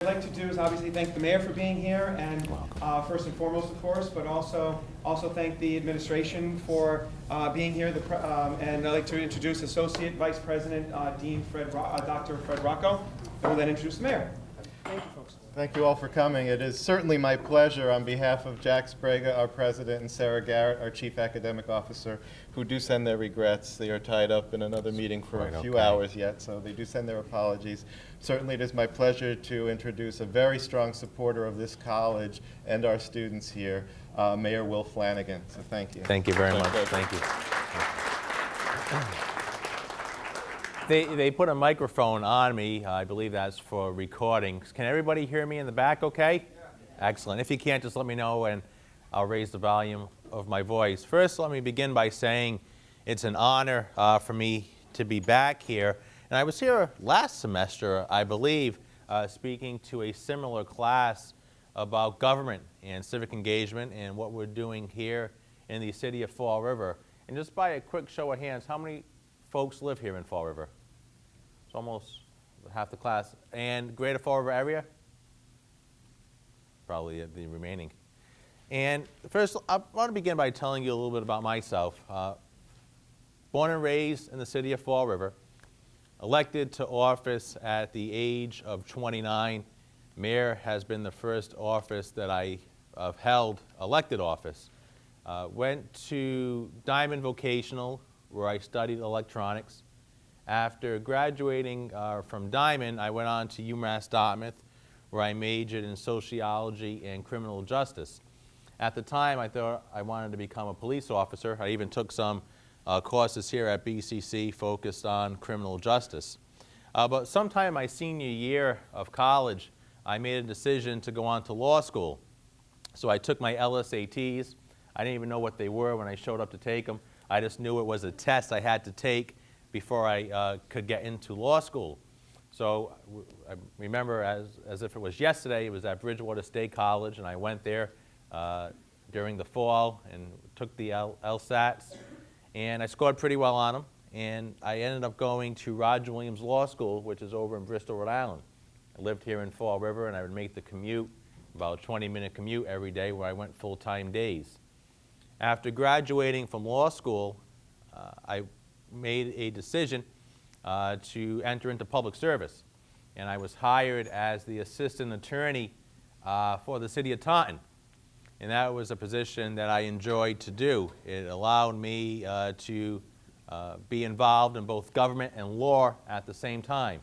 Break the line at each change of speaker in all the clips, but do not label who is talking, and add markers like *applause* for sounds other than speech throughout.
I'd like to do is obviously thank the mayor for being here, and uh, first and foremost, of course, but also, also thank the administration for uh, being here, The pre- um, and I'd like to introduce Associate Vice President uh, Dean Fred, Ro- uh, Dr. Fred Rocco, and we'll then introduce the mayor. Thank you, folks.
Thank you all for coming. It is certainly my pleasure on behalf of Jack Sbrega, our president, and Sarah Garrett, our chief academic officer, who do send their regrets. They are tied up in another meeting for a few
okay.
hours yet, so they do send their apologies. Certainly, it is my pleasure to introduce a very strong supporter of this college and our students here, uh, Mayor Will Flanagan. So thank you.
Thank you very
My
much.
pleasure.
Thank you. They, they put a microphone on me. I believe that's for recordings. Can everybody hear me in the back okay? Excellent. If you can't, just let me know and I'll raise the volume of my voice. First, let me begin by saying it's an honor uh, for me to be back here. And I was here last semester, I believe, uh, speaking to a similar class about government and civic engagement and what we're doing here in the city of Fall River. And just by a quick show of hands, how many folks live here in Fall River? It's almost half the class. And Greater Fall River area? Probably the remaining. And first, I want to begin by telling you a little bit about myself. Uh, born and raised in the city of Fall River, elected to office at the age of 29. Mayor has been the first office that I have held, elected office. Uh, went to Diman Vocational, where I studied electronics. After graduating uh, from Diman, I went on to UMass Dartmouth, where I majored in sociology and criminal justice. At the time, I thought I wanted to become a police officer. I even took some uh, courses here at BCC focused on criminal justice. Uh, but sometime my senior year of college, I made a decision to go on to law school. So I took my LSATs. I didn't even know what they were when I showed up to take them. I just knew it was a test I had to take before I uh, could get into law school. So I remember as, as if it was yesterday, it was at Bridgewater State College, and I went there uh, during the fall and took the L- LSATs, and I scored pretty well on them. And I ended up going to Roger Williams Law School, which is over in Bristol, Rhode Island. I lived here in Fall River, and I would make the commute, about a 20-minute commute every day, where I went full-time days. After graduating from law school, uh, I made a decision uh, to enter into public service. And I was hired as the assistant attorney uh, for the city of Taunton. And that was a position that I enjoyed to do. It allowed me uh, to uh, be involved in both government and law at the same time.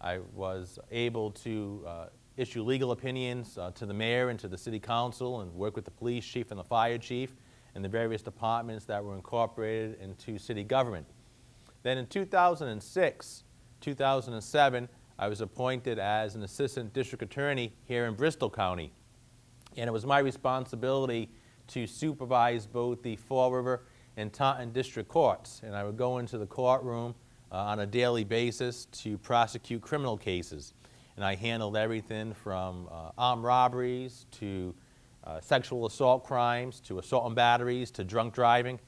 I was able to uh, issue legal opinions uh, to the mayor and to the city council and work with the police chief and the fire chief and the various departments that were incorporated into city government. Then in 2006, 2007, I was appointed as an assistant district attorney here in Bristol County. And it was my responsibility to supervise both the Fall River and Taunton district courts. And I would go into the courtroom uh, on a daily basis to prosecute criminal cases. And I handled everything from uh, armed robberies to uh, sexual assault crimes to assault and batteries to drunk driving.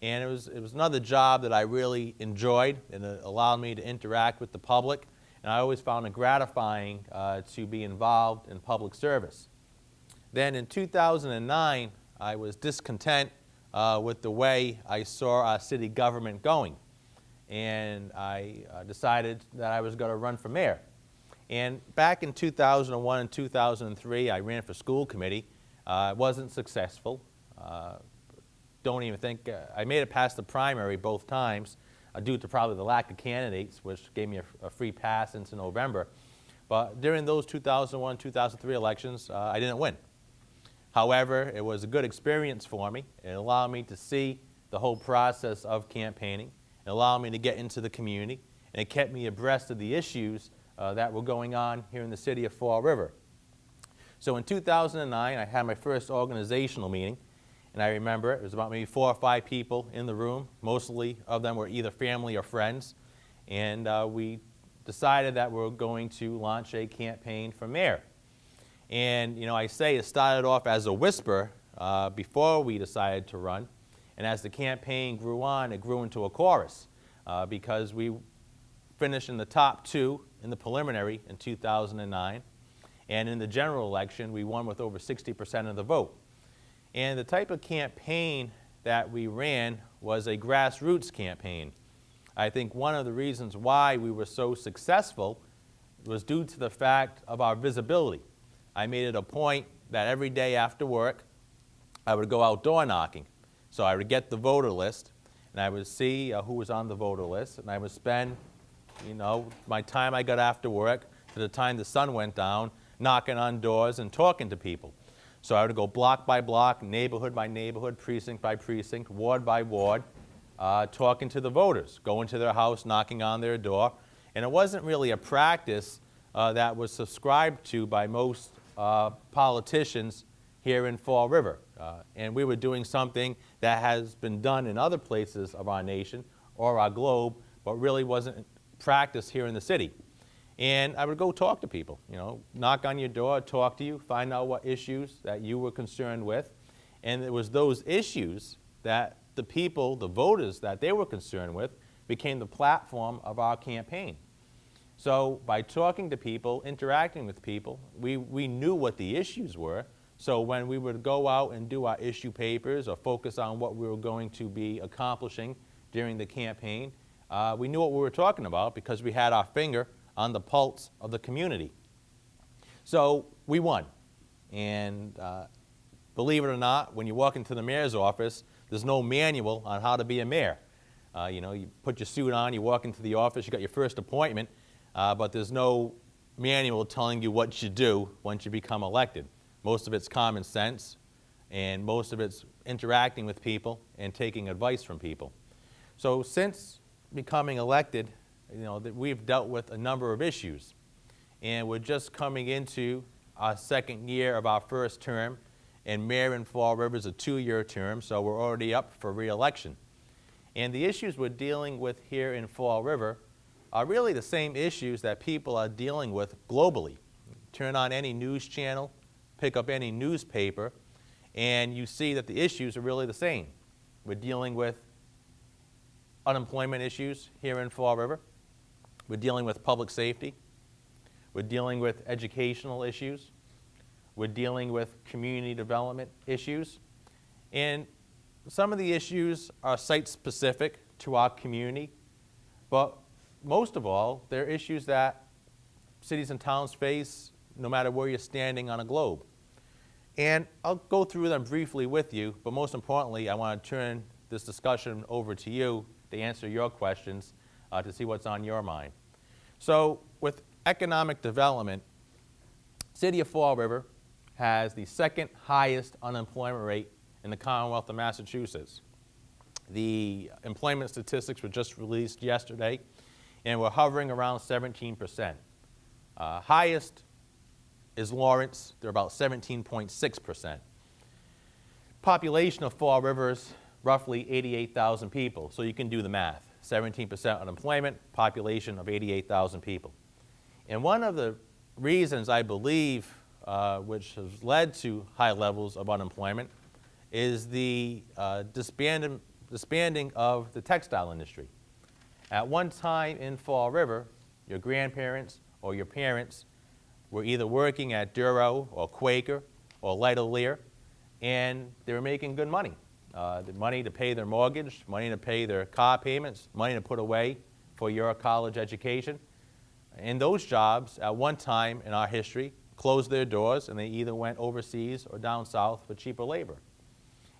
And it was, it was another job that I really enjoyed and it allowed me to interact with the public. And I always found it gratifying uh, to be involved in public service. Then in 2009, I was discontent uh, with the way I saw our city government going. And I uh, decided that I was going to run for mayor. And back in 2001 and 2003, I ran for school committee. Uh, wasn't successful. Uh, don't even think, uh, I made it past the primary both times uh, due to probably the lack of candidates, which gave me a, a free pass into November. But during those 2001, 2003 elections, uh, I didn't win. However, it was a good experience for me. It allowed me to see the whole process of campaigning. It allowed me to get into the community, and it kept me abreast of the issues uh, that were going on here in the city of Fall River. So in 2009, I had my first organizational meeting, and I remember it was about maybe four or five people in the room. Mostly of them were either family or friends, and uh, we decided that we are going to launch a campaign for mayor. And you know, I say it started off as a whisper uh, before we decided to run, and as the campaign grew on, it grew into a chorus uh, because we finished in the top two in the preliminary in 2009. And in the general election, we won with over 60% of the vote. And the type of campaign that we ran was a grassroots campaign. I think one of the reasons why we were so successful was due to the fact of our visibility. I made it a point that every day after work, I would go out door knocking. So I would get the voter list, and I would see uh, who was on the voter list, and I would spend, you know, my time I got after work to the time the sun went down, knocking on doors and talking to people. So I would go block by block, neighborhood by neighborhood, precinct by precinct, ward by ward, uh, talking to the voters, going to their house, knocking on their door. And it wasn't really a practice uh, that was subscribed to by most uh, politicians here in Fall River. Uh, and we were doing something that has been done in other places of our nation or our globe, but really wasn't practiced here in the city. And I would go talk to people, you know, knock on your door, talk to you, find out what issues that you were concerned with. And it was those issues that the people, the voters that they were concerned with, became the platform of our campaign. So by talking to people, interacting with people, we, we knew what the issues were. So when we would go out and do our issue papers or focus on what we were going to be accomplishing during the campaign, uh, we knew what we were talking about because we had our finger on the pulse of the community. So we won. And uh, believe it or not, when you walk into the mayor's office, there's no manual on how to be a mayor. Uh, you know, you put your suit on, you walk into the office, you got your first appointment, uh, but there's no manual telling you what you do once you become elected. Most of it's common sense, and most of it's interacting with people and taking advice from people. So since becoming elected, you know, that we've dealt with a number of issues. And we're just coming into our second year of our first term, and Mayor in Fall River is a two-year term, so we're already up for reelection. And the issues we're dealing with here in Fall River are really the same issues that people are dealing with globally. Turn on any news channel, pick up any newspaper, and you see that the issues are really the same. We're dealing with unemployment issues here in Fall River. We're dealing with public safety. We're dealing with educational issues. We're dealing with community development issues. And some of the issues are site-specific to our community, but most of all, they're issues that cities and towns face no matter where you're standing on a globe. And I'll go through them briefly with you, but most importantly, I want to turn this discussion over to you to answer your questions, uh, to see what's on your mind. So with economic development, City of Fall River has the second highest unemployment rate in the Commonwealth of Massachusetts. The employment statistics were just released yesterday, and we're hovering around 17%. Uh, highest is Lawrence, they're about 17.6%. Population of Fall River is roughly 88,000 people, so you can do the math. 17% unemployment, population of 88,000 people. And one of the reasons I believe uh, which has led to high levels of unemployment is the uh, disbanding, disbanding of the textile industry. At one time in Fall River, your grandparents or your parents were either working at Duro or Quaker or Lightolier, and they were making good money. Uh, the money to pay their mortgage, money to pay their car payments, money to put away for your college education. And those jobs, at one time in our history, closed their doors and they either went overseas or down south for cheaper labor.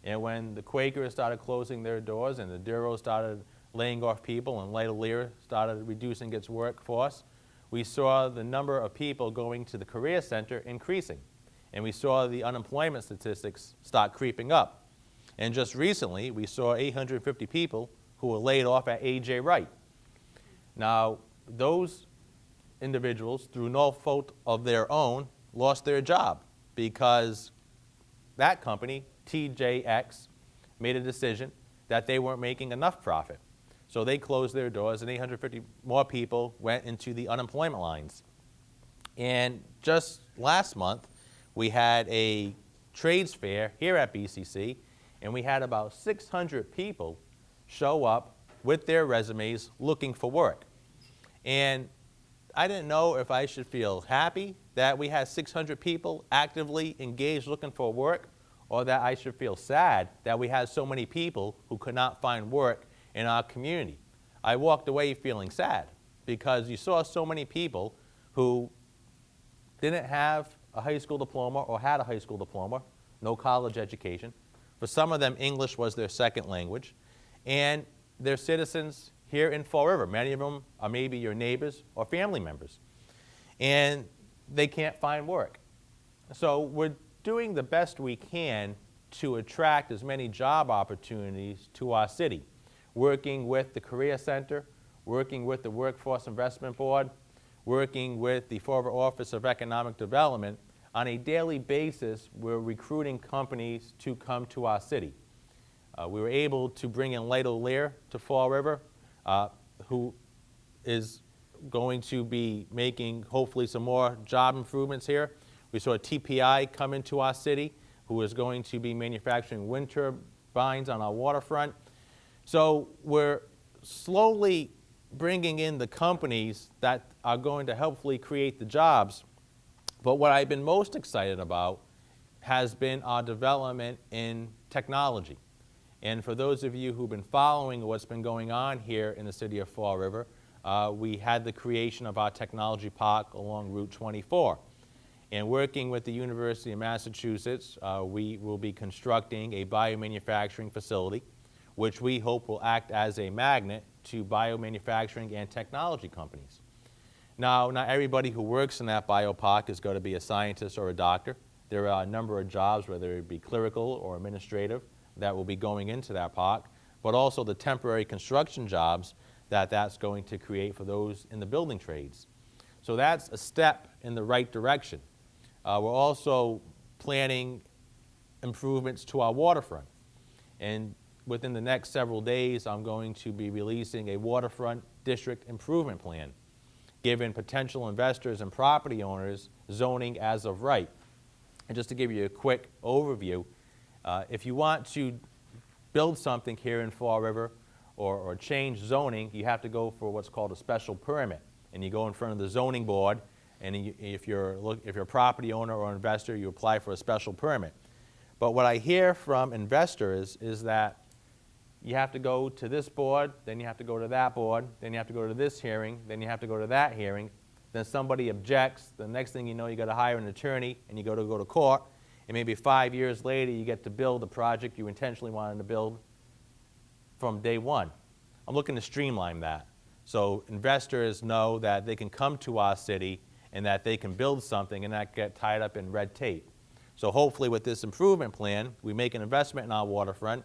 And when the Quakers started closing their doors and the Duro started laying off people and Lightolier started reducing its workforce, we saw the number of people going to the career center increasing. And we saw the unemployment statistics start creeping up. And just recently, we saw 850 people who were laid off at A.J. Wright. Now, those individuals, through no fault of their own, lost their job because that company, TJX, made a decision that they weren't making enough profit. So they closed their doors and 850 more people went into the unemployment lines. And just last month, we had a trades fair here at BCC, and we had about 600 people show up with their resumes looking for work. And I didn't know if I should feel happy that we had 600 people actively engaged looking for work, or that I should feel sad that we had so many people who could not find work in our community. I walked away feeling sad because you saw so many people who didn't have a high school diploma or had a high school diploma, no college education. For some of them, English was their second language. And they're citizens here in Fall River. Many of them are maybe your neighbors or family members. And they can't find work. So we're doing the best we can to attract as many job opportunities to our city, working with the Career Center, working with the Workforce Investment Board, working with the Fall River Office of Economic Development. On a daily basis, we're recruiting companies to come to our city. Uh, we were able to bring in Lightolier to Fall River, uh, who is going to be making hopefully some more job improvements here. We saw TPI come into our city, who is going to be manufacturing wind turbines on our waterfront. So we're slowly bringing in the companies that are going to hopefully create the jobs. But what I've been most excited about has been our development in technology. And for those of you who've been following what's been going on here in the city of Fall River, uh, we had the creation of our technology park along Route 24. And working with the University of Massachusetts, uh, we will be constructing a biomanufacturing facility, which we hope will act as a magnet to biomanufacturing and technology companies. Now, not everybody who works in that biopark is going to be a scientist or a doctor. There are a number of jobs, whether it be clerical or administrative, that will be going into that park, but also the temporary construction jobs that that's going to create for those in the building trades. So that's a step in the right direction. Uh, we're also planning improvements to our waterfront. And within the next several days, I'm going to be releasing a waterfront district improvement plan, giving potential investors and property owners zoning as of right. And just to give you a quick overview, uh, if you want to build something here in Fall River or, or change zoning, you have to go for what's called a special permit. And you go in front of the zoning board, and if, you're, if you're a property owner or investor, you apply for a special permit. But what I hear from investors is that you have to go to this board, then you have to go to that board, then you have to go to this hearing, then you have to go to that hearing, then somebody objects, the next thing you know, you got to hire an attorney, and you got to go to court, and maybe five years later, you get to build the project you intentionally wanted to build from day one. I'm looking to streamline that. So investors know that they can come to our city and that they can build something and not get tied up in red tape. So hopefully with this improvement plan, we make an investment in our waterfront.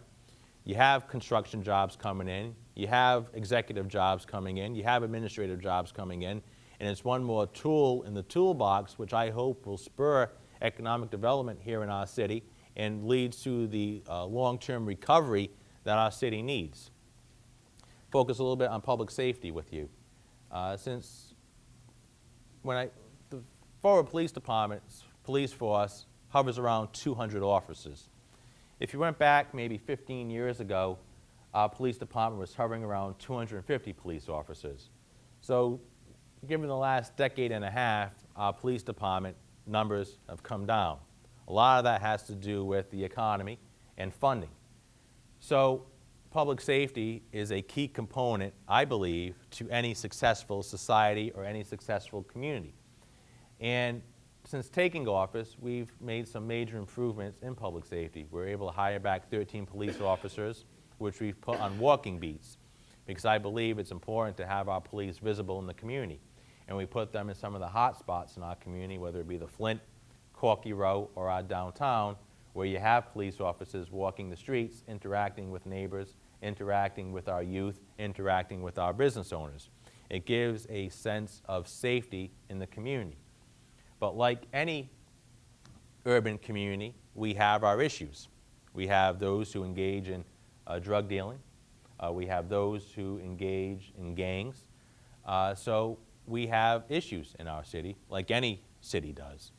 You have construction jobs coming in. You have executive jobs coming in. You have administrative jobs coming in. And it's one more tool in the toolbox, which I hope will spur economic development here in our city and leads to the uh, long-term recovery that our city needs. Focus a little bit on public safety with you. Uh, since when I, the Fall River Police Department's police force hovers around 200 officers. If you went back maybe 15 years ago, our police department was hovering around 250 police officers. So given the last decade and a half, our police department numbers have come down. A lot of that has to do with the economy and funding. So public safety is a key component, I believe, to any successful society or any successful community. And since taking office, we've made some major improvements in public safety. We're able to hire back 13 police officers, which we've put on walking beats, because I believe it's important to have our police visible in the community and we put them in some of the hot spots in our community, whether it be the Flint, Corky Row, or our downtown, where you have police officers walking the streets, interacting with neighbors, interacting with our youth, interacting with our business owners. It gives a sense of safety in the community. But like any urban community, we have our issues. We have those who engage in uh, drug dealing. Uh, we have those who engage in gangs. Uh, so we have issues in our city, like any city does.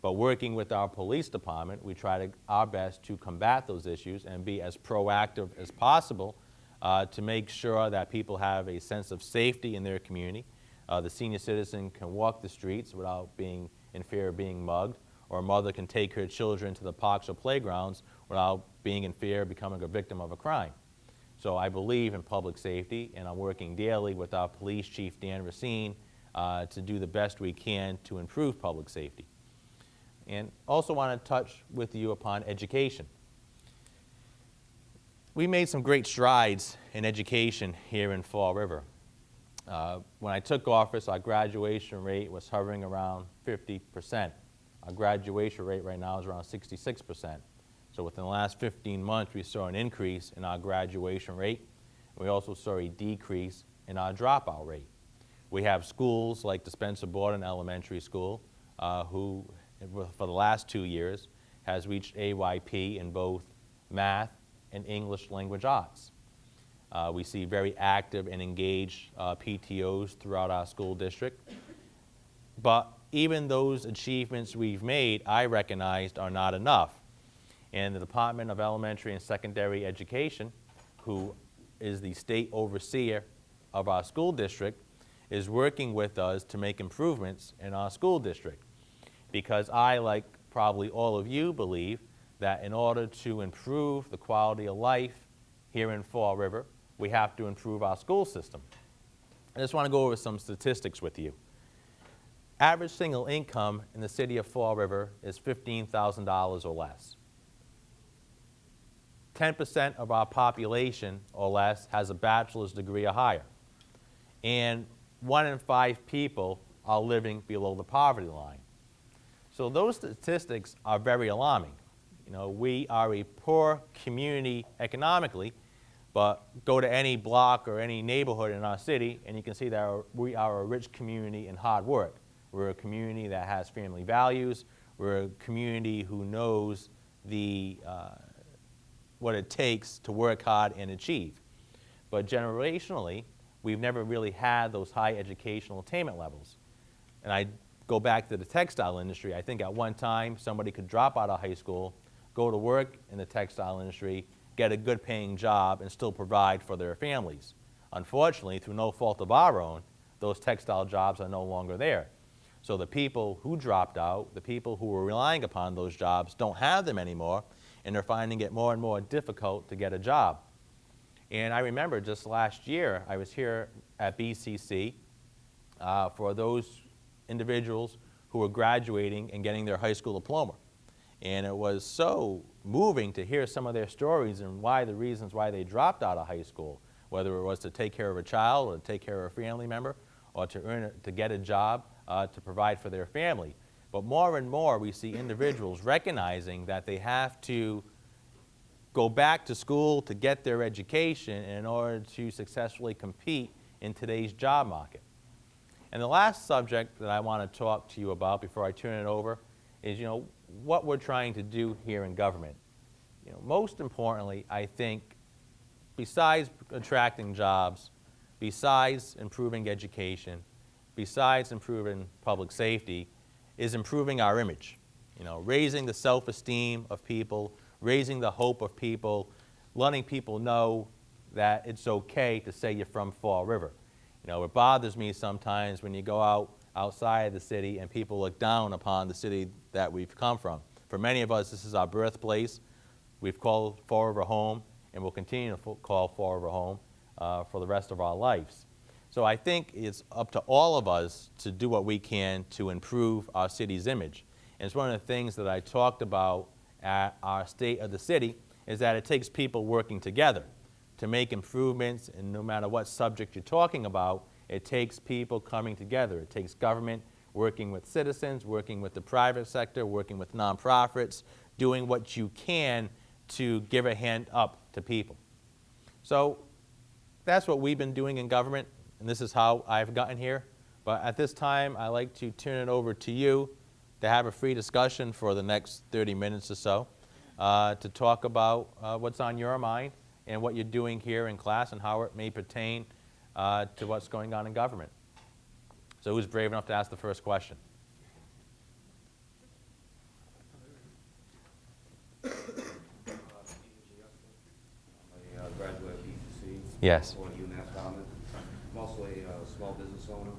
But working with our police department, we try to, our best to combat those issues and be as proactive as possible uh, to make sure that people have a sense of safety in their community, Uh, the senior citizen can walk the streets without being in fear of being mugged, or a mother can take her children to the parks or playgrounds without being in fear of becoming a victim of a crime. So I believe in public safety, and I'm working daily with our police chief, Dan Racine, uh, to do the best we can to improve public safety. And also want to touch with you upon education. We made some great strides in education here in Fall River. Uh, when I took office, our graduation rate was hovering around 50%. Our graduation rate right now is around 66%. So within the last 15 months, we saw an increase in our graduation rate. We also saw a decrease in our dropout rate. We have schools like Spencer Borden Elementary School, uh, who, for the last two years, has reached AYP in both math and English language arts. Uh, we see very active and engaged uh, PTOs throughout our school district. But even those achievements we've made, I recognized are not enough. And the Department of Elementary and Secondary Education, who is the state overseer of our school district, is working with us to make improvements in our school district. Because I, like probably all of you, believe that in order to improve the quality of life here in Fall River, we have to improve our school system. I just want to go over some statistics with you. Average single income in the city of Fall River is $15,000 or less. 10% of our population or less has a bachelor's degree or higher. And one in five people are living below the poverty line. So those statistics are very alarming. You know, we are a poor community economically, but go to any block or any neighborhood in our city and you can see that we are a rich community in hard work. We're a community that has family values. We're a community who knows the, uh, what it takes to work hard and achieve. But generationally, we've never really had those high educational attainment levels. And I go back to the textile industry. I think at one time somebody could drop out of high school, go to work in the textile industry, get a good paying job, and still provide for their families. Unfortunately, through no fault of our own, those textile jobs are no longer there. So the people who dropped out, the people who were relying upon those jobs, don't have them anymore, and they're finding it more and more difficult to get a job. And I remember just last year, I was here at BCC uh, for those individuals who were graduating and getting their high school diploma. And it was so moving to hear some of their stories and why the reasons why they dropped out of high school, whether it was to take care of a child or to take care of a family member or to, earn to get a job uh, to provide for their family. But more and more we see individuals recognizing that they have to go back to school to get their education in order to successfully compete in today's job market. And the last subject that I want to talk to you about before I turn it over is, you know, what we're trying to do here in government. You know, most importantly, I think, besides attracting jobs, besides improving education, besides improving public safety, is improving our image. You know, raising the self-esteem of people, raising the hope of people, letting people know that it's okay to say you're from Fall River. You know, it bothers me sometimes when you go out outside the city and people look down upon the city that we've come from. For many of us, this is our birthplace. We've called Fall River home and we'll continue to call Fall River home uh, for the rest of our lives. So I think it's up to all of us to do what we can to improve our city's image. And it's one of the things that I talked about at our State of the City is that it takes people working together to make improvements, and no matter what subject you're talking about, it takes people coming together. It takes government working with citizens, working with the private sector, working with nonprofits, doing what you can to give a hand up to people. So that's what we've been doing in government, and this is how I've gotten here. But at this time, I'd like to turn it over to you to have a free discussion for the next 30 minutes or so, uh, to talk about uh, what's on your mind and what you're doing here in class and how it may pertain uh, to what's going on in government. So who's brave enough to ask the first question?
I'm a uh, graduate of BCC.
Yes.
Going to UMass Dartmouth. I'm also a uh, small business owner.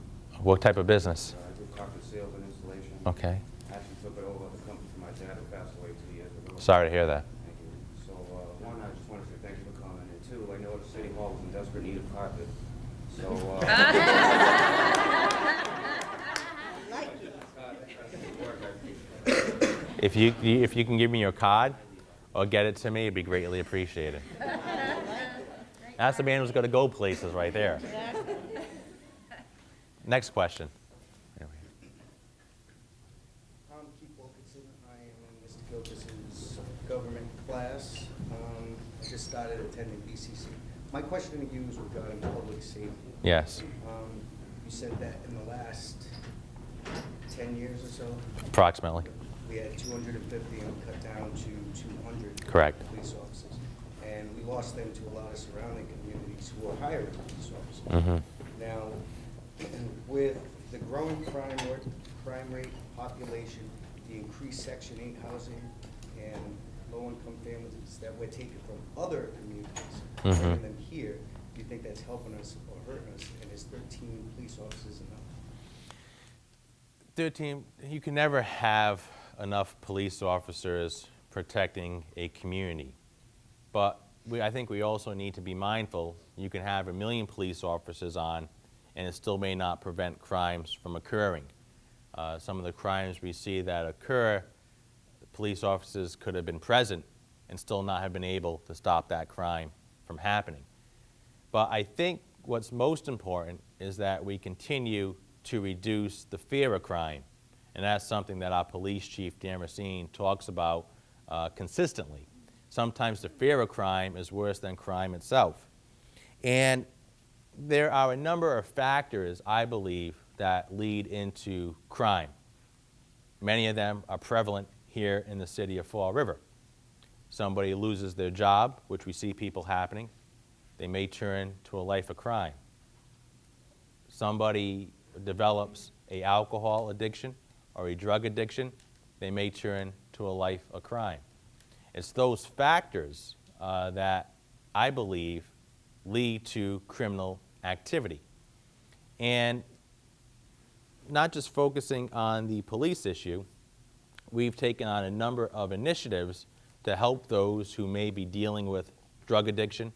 What type of business?
Uh, I do carpet sales and installation.
Okay.
Actually took it over the company from my dad who passed away two years ago.
Sorry to hear that.
Thank you. So, uh, one, I just want to say thank you for coming, and two, I know the city hall is in desperate need of carpet. So, uh. *laughs*
If you, if you can give me your card or get it to me, it'd be greatly appreciated. *laughs* That's the man who's going to go places right there. Next question. There we go.
I'm Keith Wilkinson. I am in Mr. Gilchrist's government class. Um, I just started attending BCC. My question to you is regarding public safety.
Yes,
Um, You said that in the last 10 years or so,
approximately.
We had 250 and cut down to 200.
Correct.
Police officers. And we lost them to a lot of surrounding communities who are hiring police officers.
hmm
Now, *clears throat* with the growing crime rate, crime rate, population, the increased Section 8 housing, and low-income families that we're taking from other communities,
Mhm.
bringing them here, do you think that's helping us or hurting us? And is 13 police officers enough?
13, you can never have enough police officers protecting a community. But we, I think we also need to be mindful, you can have a million police officers on, and it still may not prevent crimes from occurring. Uh, some of the crimes we see that occur, police officers could have been present and still not have been able to stop that crime from happening. But I think what's most important is that we continue to reduce the fear of crime. And that's something that our police chief, Dan Racine, talks about uh, consistently. Sometimes the fear of crime is worse than crime itself. And there are a number of factors, I believe, that lead into crime. Many of them are prevalent here in the city of Fall River. Somebody loses their job, which we see people happening, they may turn to a life of crime. Somebody develops a alcohol addiction or a drug addiction, they may turn to a life of crime. It's those factors uh, that I believe lead to criminal activity. And not just focusing on the police issue, we've taken on a number of initiatives to help those who may be dealing with drug addiction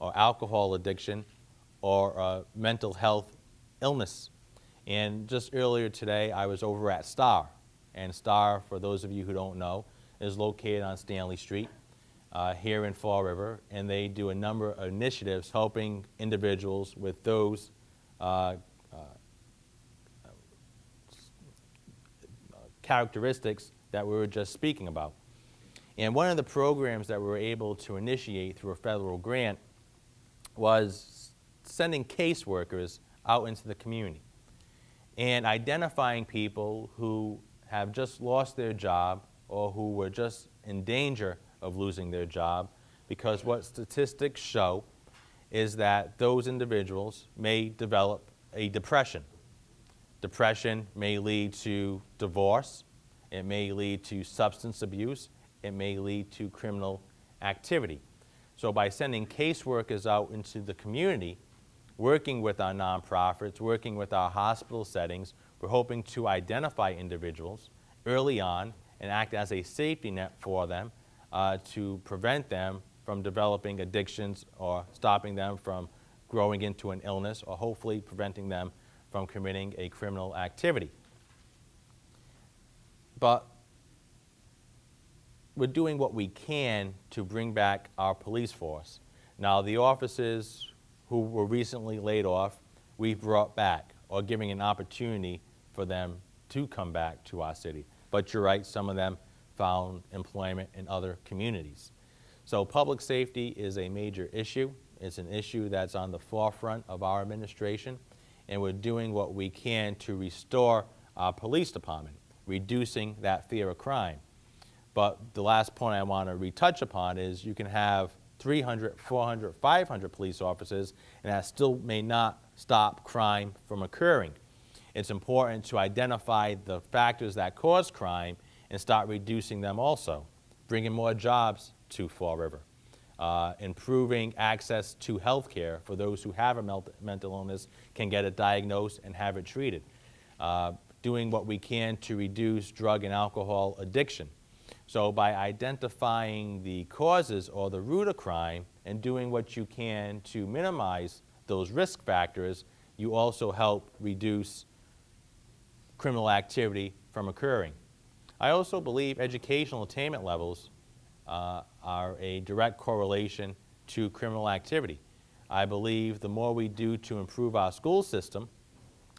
or alcohol addiction or uh, mental health illness. And just earlier today, I was over at STAR. And STAR, for those of you who don't know, is located on Stanley Street uh, here in Fall River. And they do a number of initiatives helping individuals with those uh, characteristics that we were just speaking about. And one of the programs that we were able to initiate through a federal grant was sending caseworkers out into the community and identifying people who have just lost their job or who were just in danger of losing their job because what statistics show is that those individuals may develop a depression Depression may lead to divorce, it may lead to substance abuse, it may lead to criminal activity. So by sending caseworkers out into the community, working with our nonprofits, working with our hospital settings, we're hoping to identify individuals early on and act as a safety net for them uh, to prevent them from developing addictions or stopping them from growing into an illness or hopefully preventing them from committing a criminal activity. But we're doing what we can to bring back our police force. Now, the officers who were recently laid off, we've brought back or giving an opportunity for them to come back to our city. But you're right, some of them found employment in other communities. So public safety is a major issue. It's an issue that's on the forefront of our administration and we're doing what we can to restore our police department, reducing that fear of crime. But the last point I want to retouch upon is you can have 300, 400, 500 police officers, and that still may not stop crime from occurring. It's important to identify the factors that cause crime and start reducing them also, bringing more jobs to Fall River. uh, improving access to health care for those who have a mental illness, can get it diagnosed and have it treated, uh, doing what we can to reduce drug and alcohol addiction. So by identifying the causes or the root of crime and doing what you can to minimize those risk factors, you also help reduce criminal activity from occurring. I also believe educational attainment levels uh, are a direct correlation to criminal activity. I believe the more we do to improve our school system,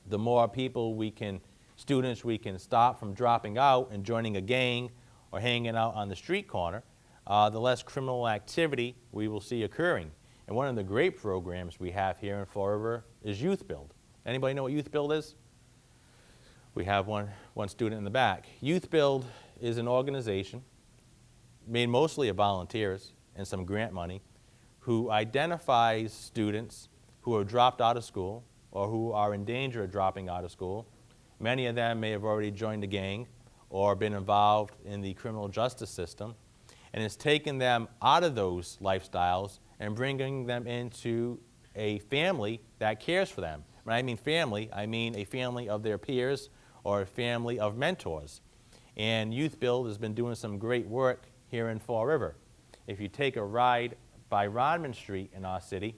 the more people we can, students we can stop from dropping out and joining a gang or hanging out on the street corner, uh, the less criminal activity we will see occurring. And one of the great programs we have here in Fall River is Youth Build. Anybody know what Youth Build is? We have one, one student in the back. Youth Build is an organization made mostly of volunteers and some grant money who identifies students who have dropped out of school or who are in danger of dropping out of school. Many of them may have already joined a gang or been involved in the criminal justice system and it's taken them out of those lifestyles and bringing them into a family that cares for them. When I mean family, I mean a family of their peers or a family of mentors. And Youth Build has been doing some great work here in Fall River. If you take a ride by Rodman Street in our city,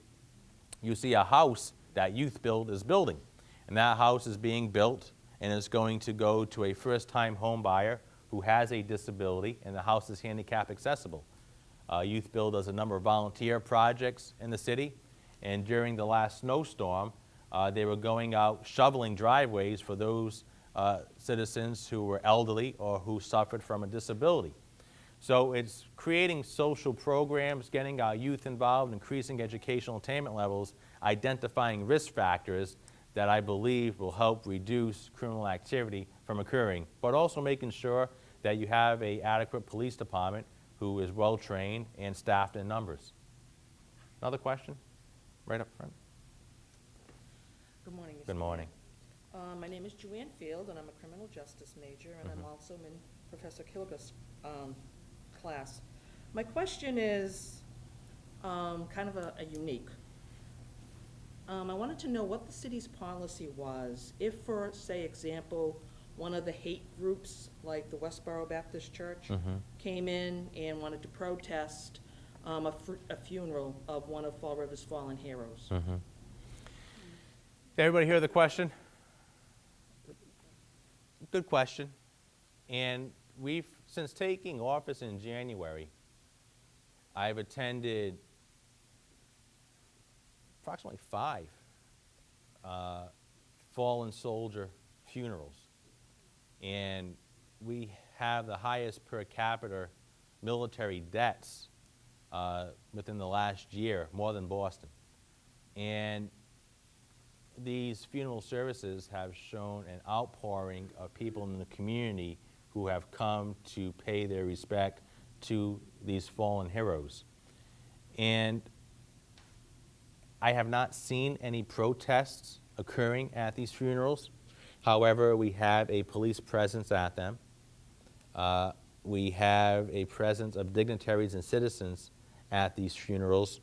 you see a house that Youth Build is building. And that house is being built and is going to go to a first-time home buyer who has a disability, and the house is handicap accessible. Uh, Youth Build does a number of volunteer projects in the city, and during the last snowstorm, uh, they were going out shoveling driveways for those uh, citizens who were elderly or who suffered from a disability. So it's creating social programs, getting our youth involved, increasing educational attainment levels, identifying risk factors that I believe will help reduce criminal activity from occurring, but also making sure that you have a adequate police department who is well-trained and staffed in numbers. Another question? Right up front.
Good morning. Mr.
Good morning.
Uh, My name is Joanne Field, and I'm a criminal justice major, and I'm also in Professor Kilgus' um, class. My question is um, kind of a a unique. Um, I wanted to know what the city's policy was if, for, say, example, one of the hate groups, like the Westboro Baptist Church,
Mhm.
came in and wanted to protest um, a fu- a funeral of one of Fall River's fallen heroes.
Did everybody hear the question? Good question. And we've, since taking office in January, I've attended approximately five uh, fallen soldier funerals. And we have the highest per capita military debts uh, within the last year, more than Boston. And these funeral services have shown an outpouring of people in the community who have come to pay their respect to these fallen heroes. And I have not seen any protests occurring at these funerals. However, we have a police presence at them. Uh, we have a presence of dignitaries and citizens at these funerals.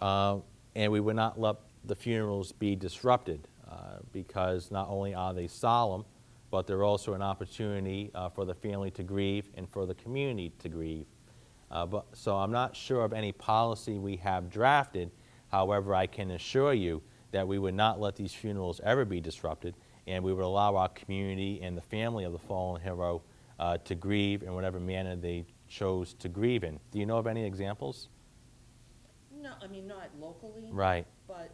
Uh, and we would not let the funerals be disrupted uh, because not only are they solemn, but they're also an opportunity uh, for the family to grieve and for the community to grieve. Uh, but, so I'm not sure of any policy we have drafted. However, I can assure you that we would not let these funerals ever be disrupted, and we would allow our community and the family of the fallen hero uh, to grieve in whatever manner they chose to grieve in. Do you know of any examples?
No, I mean, not locally.
Right.
But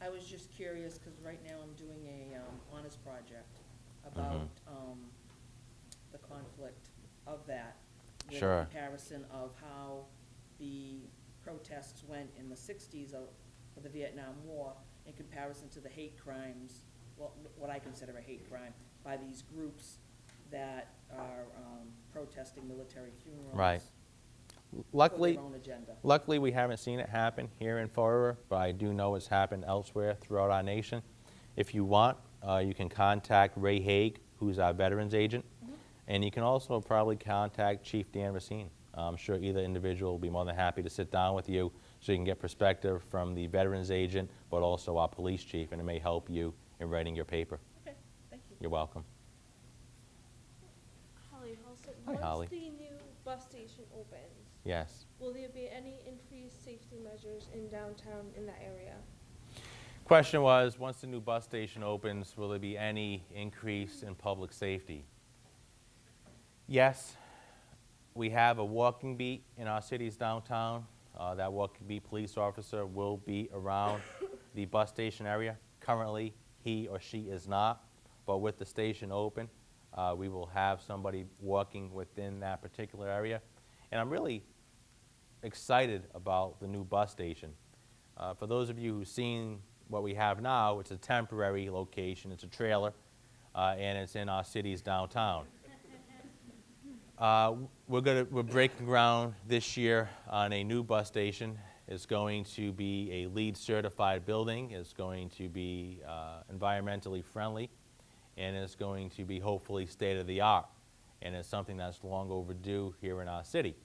I was just curious, because right now I'm doing a um, honors project about um, the conflict of that. With
Sure.
comparison of how the protests went in the sixties of, of the Vietnam War in comparison to the hate crimes, well, what I consider a hate crime, by these groups that are um, protesting military funerals.
Right. Luckily,
their own agenda.
Luckily, we haven't seen it happen here in River, but I do know it's happened elsewhere throughout our nation. If you want, uh, you can contact Ray Haig, who's our veterans agent, and you can also probably contact Chief Dan Racine. I'm sure either individual will be more than happy to sit down with you so you can get perspective from the veterans agent, but also our police chief, and it may help you in writing your paper.
Okay, thank you.
You're welcome.
Holly Halston,
Hi, Holly.
once the new bus station opens,
Yes.
will there be any increased safety measures in downtown in that area?
Question was, once the new bus station opens, will there be any increase in public safety? Yes, we have a walking beat in our city's downtown. Uh, That walking beat police officer will be around the bus station area. Currently, he or she is not, but with the station open, uh, we will have somebody walking within that particular area. And I'm really excited about the new bus station. Uh, For those of you who've seen what we have now, it's a temporary location, it's a trailer, uh, and it's in our city's downtown. Uh, We're gonna, we're breaking ground this year on a new bus station. It's going to be a LEED certified building, it's going to be uh, environmentally friendly, and it's going to be hopefully state-of-the-art. And it's something that's long overdue here in our city.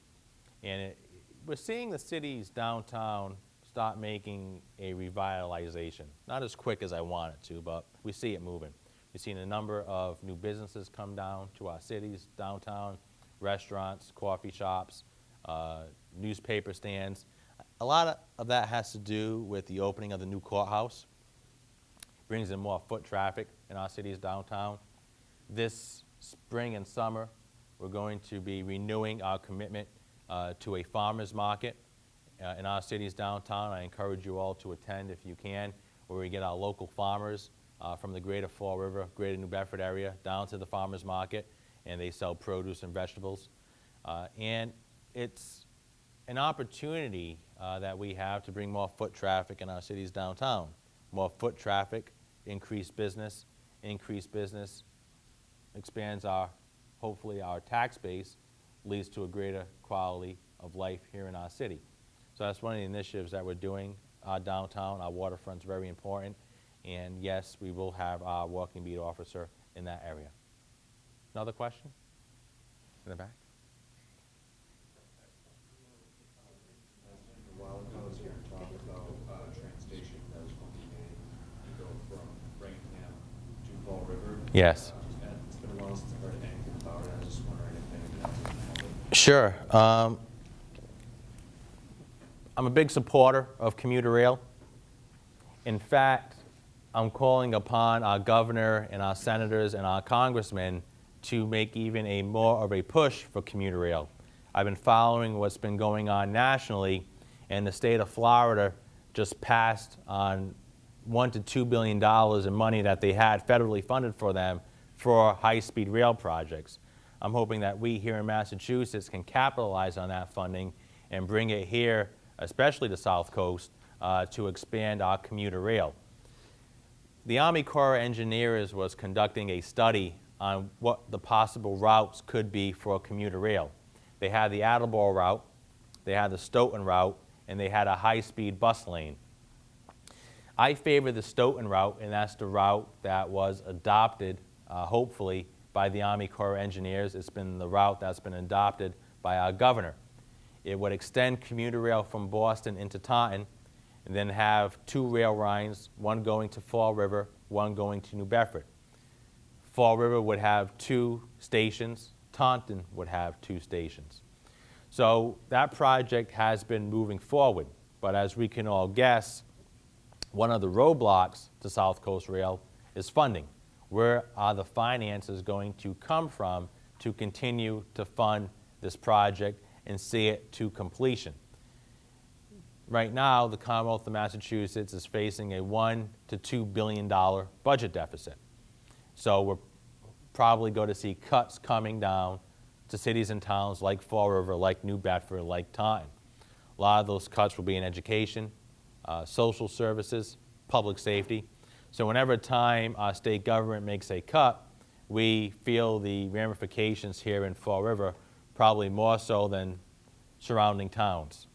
And it, we're seeing the city's downtown start making a revitalization. Not as quick as I want it to, but we see it moving. We've seen a number of new businesses come down to our cities downtown, restaurants, coffee shops, uh, newspaper stands. A lot of, that has to do with the opening of the new courthouse. Brings in more foot traffic in our city's downtown. This spring and summer, we're going to be renewing our commitment uh, to a farmer's market uh, in our city's downtown. I encourage you all to attend if you can, where we get our local farmers uh, from the greater Fall River, greater New Bedford area, down to the farmer's market, and they sell produce and vegetables. Uh, And it's an opportunity uh, that we have to bring more foot traffic in our city's downtown. More foot traffic, increased business, increased business expands our, hopefully our tax base, leads to a greater quality of life here in our city. So that's one of the initiatives that we're doing. Our downtown, our waterfront's very important, and yes, we will have our walking beat officer in that area. Another question? In the back?
A while ago, was here and about uh, train that was going to be made to go from Framingham to Fall River.
Yes.
Uh, It's been a while since I've heard anything about it. I was just wondering if anything else happened.
Sure. Um, I'm a big supporter of commuter rail. In fact, I'm calling upon our governor and our senators and our congressmen to make even a more of a push for commuter rail. I've been following what's been going on nationally, and the state of Florida just passed on one to two billion dollars in money that they had federally funded for them for high-speed rail projects. I'm hoping that we here in Massachusetts can capitalize on that funding and bring it here, especially the South Coast, uh, to expand our commuter rail. The Army Corps of Engineers was conducting a study on what the possible routes could be for a commuter rail. They had the Attleboro route, they had the Stoughton route, and they had a high-speed bus lane. I favor the Stoughton route, and that's the route that was adopted, uh, hopefully, by the Army Corps of Engineers. It's been the route that's been adopted by our governor. It would extend commuter rail from Boston into Taunton, and then have two rail lines, one going to Fall River, one going to New Bedford. Fall River would have two stations, Taunton would have two stations. So that project has been moving forward, but as we can all guess, one of the roadblocks to South Coast Rail is funding. Where are the finances going to come from to continue to fund this project and see it to completion? Right now, the Commonwealth of Massachusetts is facing a one to two billion dollar budget deficit. So we're probably going to see cuts coming down to cities and towns like Fall River, like New Bedford, like Taunton. A lot of those cuts will be in education, uh, social services, public safety. So whenever time our state government makes a cut, we feel the ramifications here in Fall River probably more so than surrounding towns.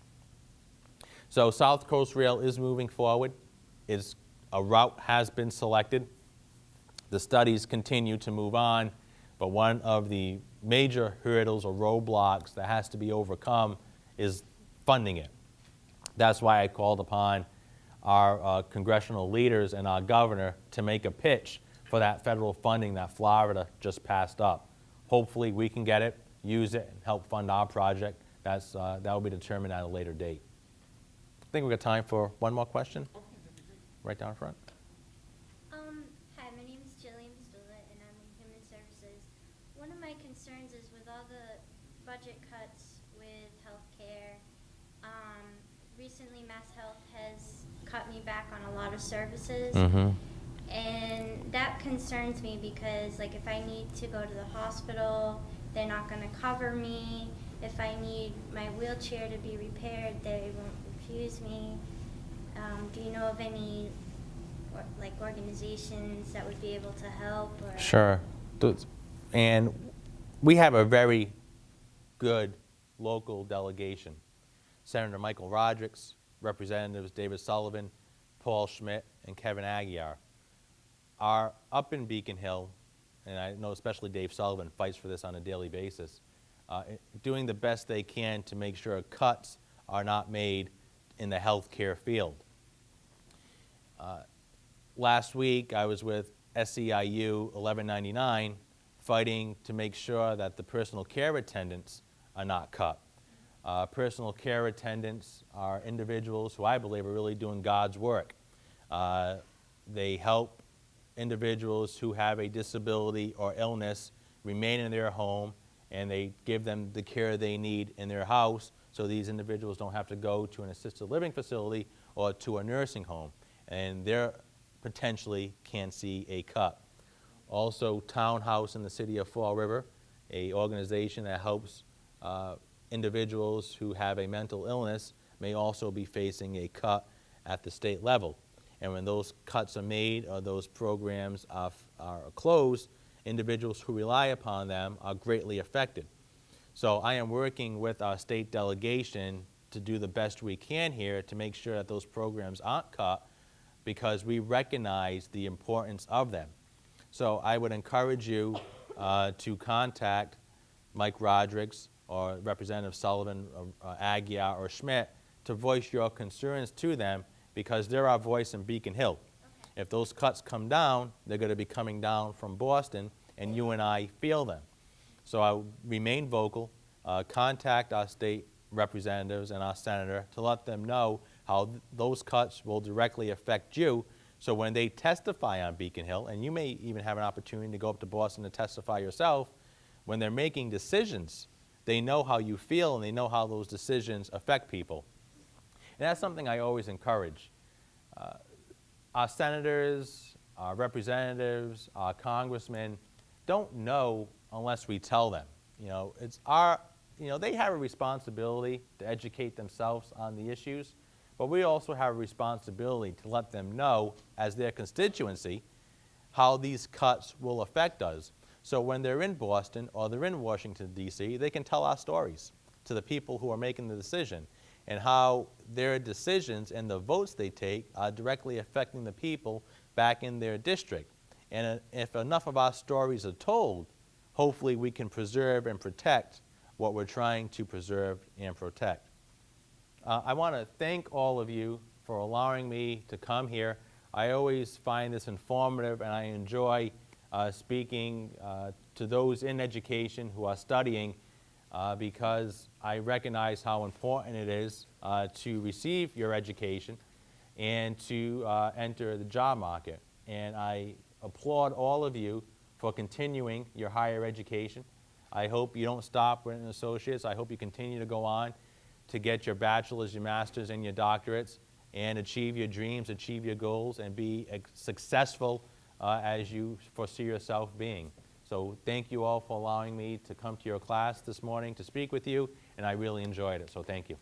So South Coast Rail is moving forward. It's, a route has been selected. The studies continue to move on, but one of the major hurdles or roadblocks that has to be overcome is funding it. That's why I called upon our uh, congressional leaders and our governor to make a pitch for that federal funding that Florida just passed up. Hopefully, we can get it, use it, and help fund our project. That's, uh, that will be determined at a later date. I think we've got time for one more question. Right down front.
Um, hi, my name is Jillian Stola and I'm in Human Services. One of my concerns is with all the budget cuts with healthcare, um, recently Mass Health has cut me back on a lot of services.
Mm-hmm.
And that concerns me because, like, if I need to go to the hospital, they're not going to cover me. If I need my wheelchair to be repaired, they won't refuse me. Um, do you know of any, or, like, organizations that would be able to help? Or
Sure. And we have a very good local delegation. Senator Michael Rodrigues, Representatives David Sullivan, Paul Schmid, and Kevin Aguiar are up in Beacon Hill, and I know especially Dave Sullivan fights for this on a daily basis, uh, doing the best they can to make sure cuts are not made in the healthcare field. Uh, last week, I was with SEIU 1199 fighting to make sure that the personal care attendants are not cut. Uh, personal care attendants are individuals who I believe are really doing God's work. Uh, they help individuals who have a disability or illness remain in their home and they give them the care they need in their house so these individuals don't have to go to an assisted living facility or to a nursing home. And they potentially can see a cut. Also, Townhouse in the city of Fall River, a organization that helps uh, individuals who have a mental illness may also be facing a cut at the state level. And when those cuts are made or those programs are, are closed, individuals who rely upon them are greatly affected. So I am working with our state delegation to do the best we can here to make sure that those programs aren't cut because we recognize the importance of them. So I would encourage you uh, to contact Mike Rodrigues or Representative Sullivan, uh, uh, Aguiar, or Schmid to voice your concerns to them because they're our voice in Beacon Hill. If those cuts come down, they're going to be coming down from Boston, and you and I feel them. So I remain vocal, uh, contact our state representatives and our senator to let them know how th- those cuts will directly affect you. So when they testify on Beacon Hill, and you may even have an opportunity to go up to Boston to testify yourself, when they're making decisions, they know how you feel and they know how those decisions affect people. And that's something I always encourage. Uh, our senators, our representatives, our congressmen don't know unless we tell them. You know, it's our, you know, they have a responsibility to educate themselves on the issues, but we also have a responsibility to let them know, as their constituency, how these cuts will affect us. So when they're in Boston or they're in Washington, D.C., they can tell our stories to the people who are making the decision and how their decisions and the votes they take are directly affecting the people back in their district. And uh, if enough of our stories are told, hopefully we can preserve and protect what we're trying to preserve and protect. Uh, I want to thank all of you for allowing me to come here. I always find this informative and I enjoy uh, speaking uh, to those in education who are studying uh, because I recognize how important it is uh, to receive your education and to uh, enter the job market. And I applaud all of you for continuing your higher education. I hope you don't stop with an associate's. I hope you continue to go on to get your bachelor's, your master's, and your doctorates and achieve your dreams, achieve your goals, and be successful uh, as you foresee yourself being. So thank you all for allowing me to come to your class this morning to speak with you, and I really enjoyed it, so thank you.